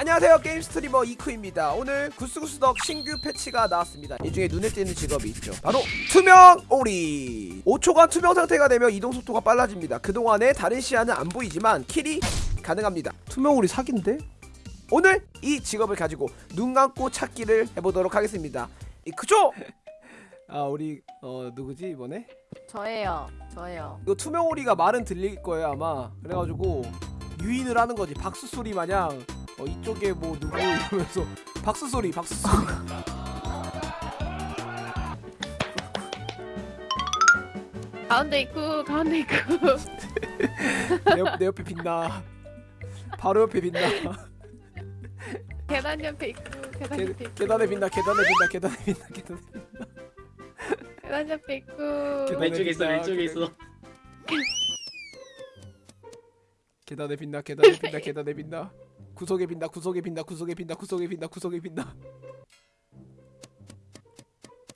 안녕하세요. 게임 스트리머 이쿠입니다. 오늘 구스구스덕 신규 패치가 나왔습니다. 이 중에 눈에 띄는 직업이 있죠. 바로 투명 오리. 5초간 투명 상태가 되면 이동 속도가 빨라집니다. 그동안에 다른 시야는 안 보이지만 kill이 가능합니다. 투명 오리 사기인데? 오늘 이 직업을 가지고 눈 감고 찾기를 해보도록 하겠습니다. 이 그죠? 아 우리 어 누구지 이번에? 저예요. 저예요. 이거 투명 오리가 말은 들릴 거예요 아마. 그래가지고 유인을 하는 거지. 박수 소리 마냥 어, 이쪽에 뭐 누구 이러면서 박수 소리 박수 소리 가운데 있고 가운데 있고. 내, 옆, 내 옆에 빛나 바로 옆에 빛나 계단 옆에 있고 계단 계, 옆에 있고. 계단에 빛나 계단에 빛나 계단에 빛나 계단에 계단 옆에 있고. 계단- 왼쪽에 있어 왼쪽에 빛나, 있어 계단에 빛나 계단에 빛나 계단에 빛나 구석에 빛나 구석에 빛나 구석에 빛나 구석에 빛나 구석에 빛나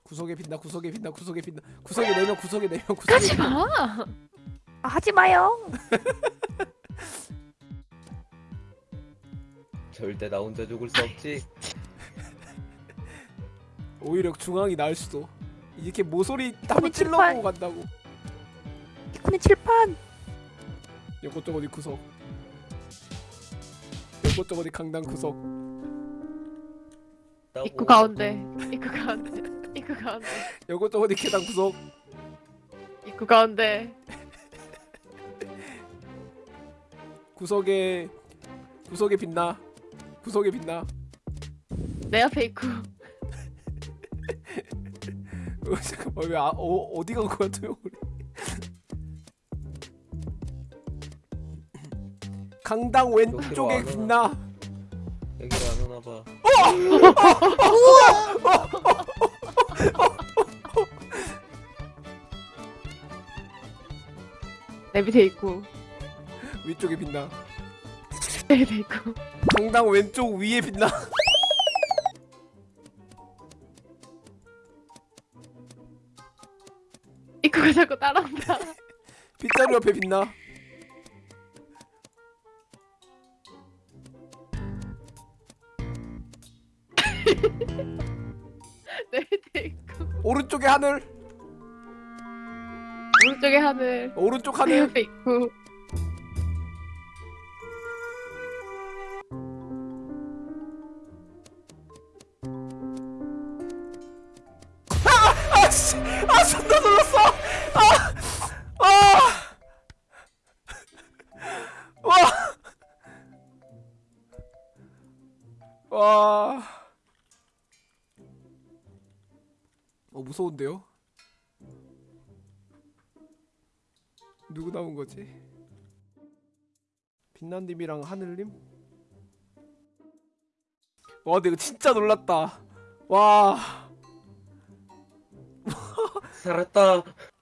구석에 빛나 구석에 빛나 구석에 빛나 구석에 내면 구석에 내면 구석에 하지 빛나 마. 아, 하지 마요. 절대 나 혼자 죽을 수 없지. 오히려 중앙이 나을 수도 이렇게 모서리 한번 아니, 찔러보고 간다고 이코는 칠판. 요것저것 어디 구석 요것저것 어디 강당 구석 입구 가운데. 입구 가운데. 입구 가운데. 요것저것 어디 계단 구석 입구 가운데. 구석에 구석에 빛나 구석에 빛나 내 옆에 있고. 어, 잠깐만 왜 아, 어, 어디 간 거야 또 우리 강당 왼쪽에 여기로 빛나 여기로 안 오나 봐. 내 밑에 있고. 위쪽에 빛나 내 밑에 있고. 강당 왼쪽 위에 빛나 입구가 자꾸 따라온다. 빗자루 옆에 빛나 내 밑에 있고. 오른쪽에 하늘 오른쪽에 하늘. 오른쪽 내 하늘 있고. 아 씨 아 아아 와. 와. 어 무서운데요? 누구 나온 거지? 빛난님이랑 하늘님? 와 근데 진짜 놀랐다 와 살았다. 끝!